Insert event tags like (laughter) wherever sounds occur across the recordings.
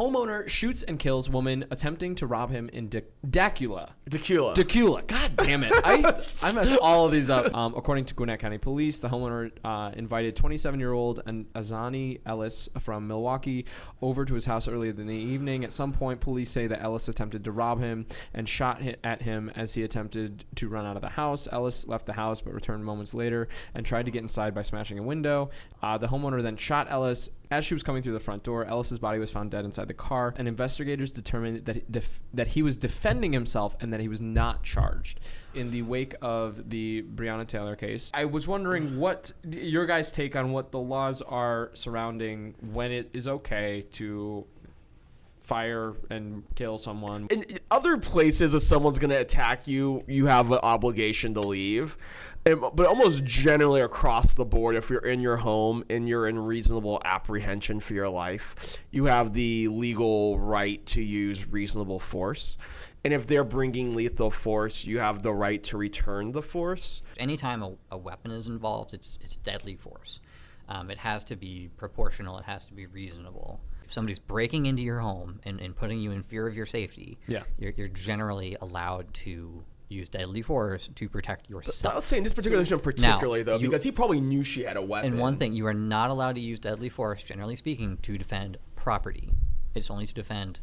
homeowner shoots and kills woman attempting to rob him in Dacula. Tequila. Tequila. God damn it. I, I (laughs) messed all of these up. Um, according to Gwinnett County Police, the homeowner uh, invited 27 year old Azani Ellis from Milwaukee over to his house earlier in the evening. At some point, police say that Ellis attempted to rob him and shot at him as he attempted to run out of the house. Ellis left the house but returned moments later and tried to get inside by smashing a window. Uh, the homeowner then shot Ellis. As she was coming through the front door, Ellis's body was found dead inside the car, and investigators determined that he, def- that he was defending himself and that he was not charged. In the wake of the Breonna Taylor case, I was wondering (sighs) what your guys' take on what the laws are surrounding when it is okay to fire and kill someone. in other places, if someone's going to attack you, you have an obligation to leave. And, but almost generally across the board, if you're in your home and you're in reasonable apprehension for your life, you have the legal right to use reasonable force. And if they're bringing lethal force, you have the right to return the force. Anytime a, a weapon is involved, it's, it's deadly force. Um, it has to be proportional, it has to be reasonable. If somebody's breaking into your home and, and putting you in fear of your safety, Yeah. you're, you're generally allowed to use deadly force to protect I yourself. would say in this particular situation, particularly though, you- because he probably knew she had a weapon. And one thing, you are not allowed to use deadly force, generally speaking, to defend property. It's only to defend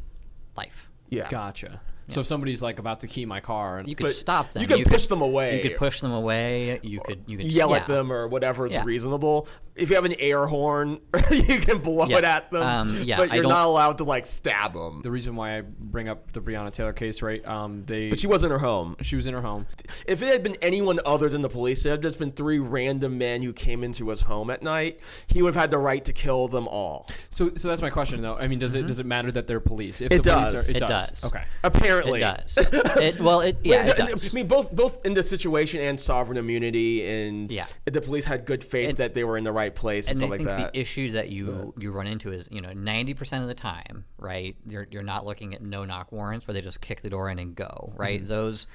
life. yeah, Gotcha. So if somebody's like about to key my car and You could stop them. you can push them away. You could push them away. You could you could yell at them or whatever is Yeah. reasonable. If you have an air horn, (laughs) you can blow Yeah. it at them. Um, yeah, but you're don't- allowed to like stab them. the reason why I bring up the Breonna Taylor case, right? Um, they But she was in her home. she was in her home. If it had been anyone other than the police, it had just been three random men who came into his home at night, he would have had the right to kill them all. So, so that's my question, though. I mean, does it does it matter that they're police? If It the police does. Are, it, It does. does. Okay. Apparently, It does. it, well, it yeah, it does. I mean, both both in the situation and sovereign immunity, and Yeah. the police had good faith And- that they were in the right place and, and stuff I like think that. the issue that you you run into is you know ninety percent of the time, right? You're you're not looking at no knock warrants where they just kick the door in and go, right? Mm-hmm. Those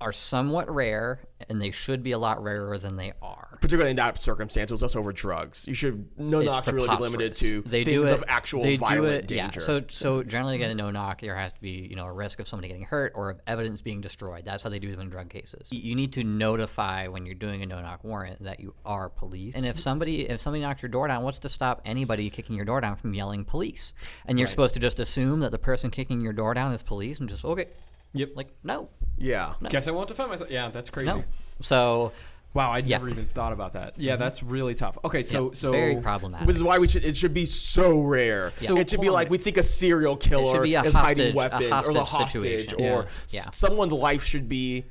are somewhat rare, and they should be a lot rarer than they are. Particularly in that circumstance, it was just over drugs. You should no It's knock really be limited to they things do it, of actual they do violent it, danger. Yeah. So so generally, again a no knock, there has to be you know a risk of somebody getting hurt or of evidence being destroyed. That's how they do them in drug cases. You- You need to notify when you're doing a no knock warrant that you are police. And if somebody if somebody knocks your door down, what's to stop anybody kicking your door down from yelling police? And you're supposed to just assume that the person kicking your door down is police and just okay. Yep. Like no, yeah. Guess I won't defend myself. Yeah, that's crazy. no. So Wow, I Yeah. never even thought about that. Yeah, mm-hmm. that's really tough. Okay, so yeah, so very problematic. Which is why we should. It should be so rare. So- it should be like we think a serial killer be a is hostage- hiding a weapons or the hostage hostage, situation. or Yeah. s- someone's life should be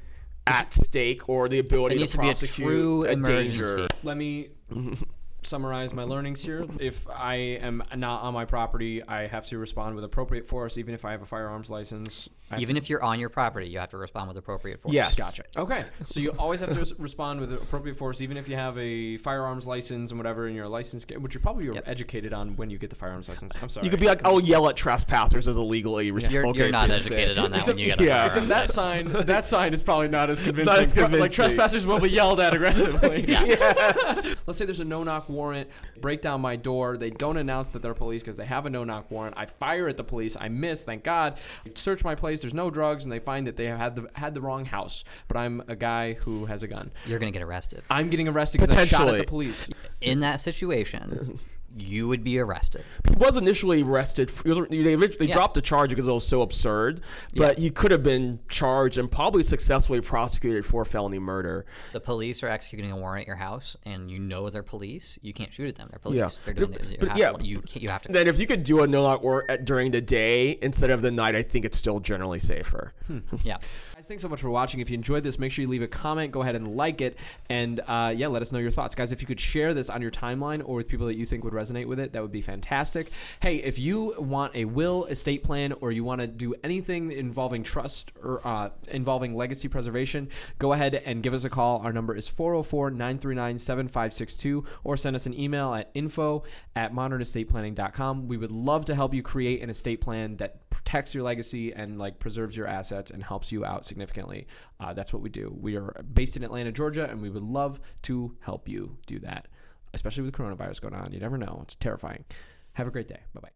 at stake or the ability It to needs to be a prosecute true a emergency. danger. let me (laughs) summarize my learnings here. If I am not on my property, I have to respond with appropriate force, even if I have a firearms license. I have even if you're on your property, you have to respond with appropriate force. Yes. Gotcha. Okay. So you always have to respond with appropriate force, even if you have a firearms license and whatever, and your license, which you probably are Yep. educated on when you get the firearms license. I'm sorry. You could be like, "I'll yell at trespassers as illegally." res- You're, okay, you're not that's it. educated on that Except- when you get a yeah. firearms Except that license. sign, that sign is probably not as convincing. (laughs) Not as convincing. Like trespassers will be yelled at aggressively. (laughs) Yeah. (laughs) Let's say there's a no-knock warrant. Break down my door. They don't announce that they're police because they have a no-knock warrant. I fire at the police. I miss. Thank God. Search my place. There's no drugs, and they find that they have had the had the wrong house. But I'm a guy who has a gun. You're gonna get arrested. I'm getting arrested because I shot at the police. In that situation, you would be arrested. He was initially arrested. he was- They, they Yeah. dropped the charge because it was so absurd, but he could have been charged and probably successfully prosecuted for felony murder. The police are executing a warrant at your house, and you know they're police. You can't shoot at them. They're police. Yeah. They're doing. But- it. You but have yeah. to, you can't- you have to. Then if you could do a no knock warrant at- during the day instead of the night, I think it's still generally safer. (laughs) yeah. Guys, thanks so much for watching. If you enjoyed this, make sure you leave a comment. Go ahead and like it, and uh, yeah, let us know your thoughts, guys. If you could share this on your timeline or with people that you think would resonate with it, that would be fantastic. Hey, if you want a will, estate plan, or you want to do anything involving trust or uh, involving legacy preservation, go ahead and give us a call. Our number is 404-939-7562, or send us an email at info at modernestateplanning.com. We would love to help you create an estate plan that protects your legacy and like preserves your assets and helps you out significantly. Uh, that's what we do. We are based in Atlanta, Georgia, and we would love to help you do that, especially with coronavirus going on. You never know; it's terrifying. Have a great day. Bye bye.